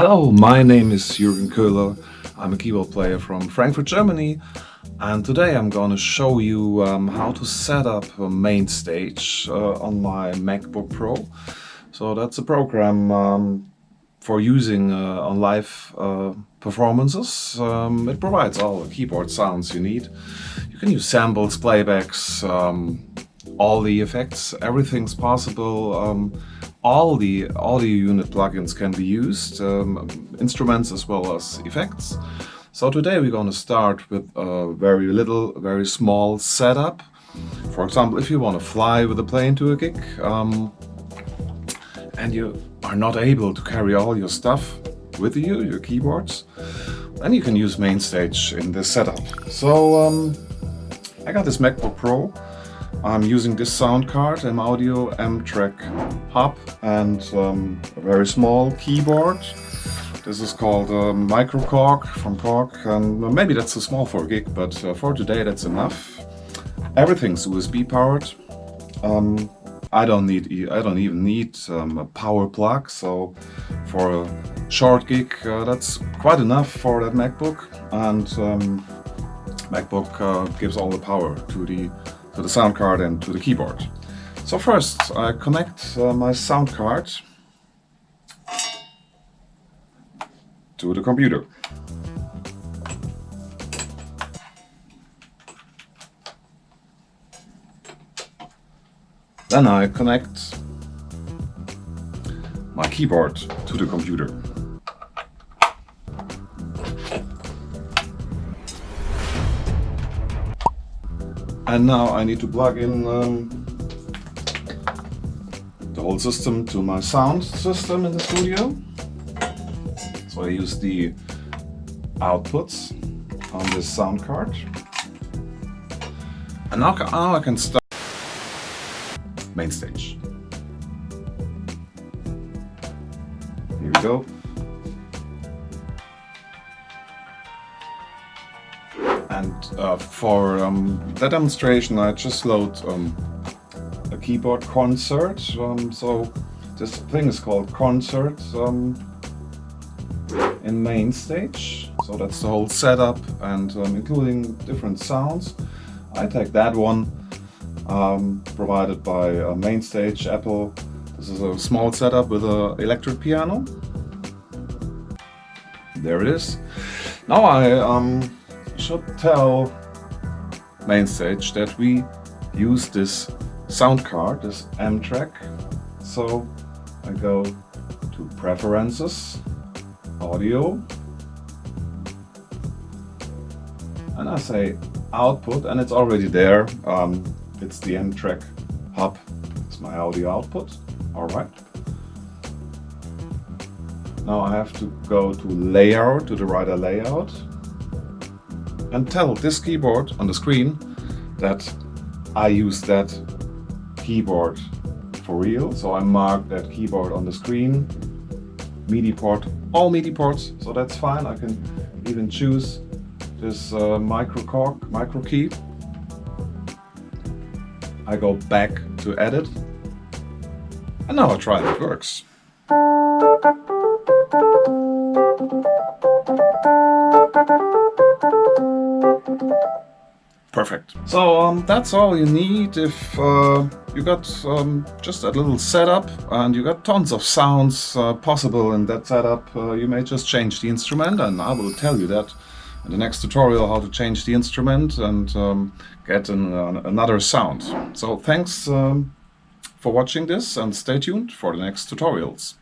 Hello, my name is Jürgen Köhler. I'm a keyboard player from Frankfurt, Germany. And today I'm going to show you um, how to set up a MainStage uh, on my MacBook Pro. So that's a program um, for using uh, on live uh, performances. Um, it provides all the keyboard sounds you need. You can use samples, playbacks, um, all the effects, everything's possible. Um, all the audio unit plugins can be used, um, instruments as well as effects. So today we're going to start with a very little, very small setup. For example, if you want to fly with a plane to a gig um, and you are not able to carry all your stuff with you, your keyboards, then you can use MainStage in this setup. So um, I got this MacBook Pro I'm using this sound card, M Audio M-Track hub and um, a very small keyboard. This is called a Micro Korg from Korg and maybe that's too small for a gig, but uh, for today that's enough. Everything's USB powered. Um, I don't need I don't even need um, a power plug, so for a short gig uh, that's quite enough for that MacBook and um, MacBook uh, gives all the power to the to the sound card and to the keyboard. So first I connect uh, my sound card to the computer. Then I connect my keyboard to the computer. And now I need to plug in um, the whole system to my sound system in the studio. So I use the outputs on this sound card. And now, now I can start MainStage. Here we go. And uh, for um, that demonstration I just load um, a keyboard concert. Um, so this thing is called concert um, in MainStage. So that's the whole setup and um, including different sounds. I take that one provided by uh, MainStage Apple. This is a small setup with an electric piano. There it is. Now I um, should tell MainStage that we use this sound card, this M-Track. So I go to Preferences, Audio, and I say Output, and it's already there. Um, it's the M-Track hub. It's my audio output. All right. Now I have to go to Layout, to the writer Layout, and tell this keyboard on the screen that I use that keyboard for real. So I mark that keyboard on the screen, MIDI port, all MIDI ports, so that's fine. I can even choose this uh, micro Korg, micro key. I go back to edit, and now I try if it works. Perfect. So um, that's all you need if uh, you got um, just a little setup and you got tons of sounds uh, possible in that setup. Uh, you may just change the instrument and I will tell you that in the next tutorial how to change the instrument and um, get an, another sound. So thanks um, for watching this and stay tuned for the next tutorials.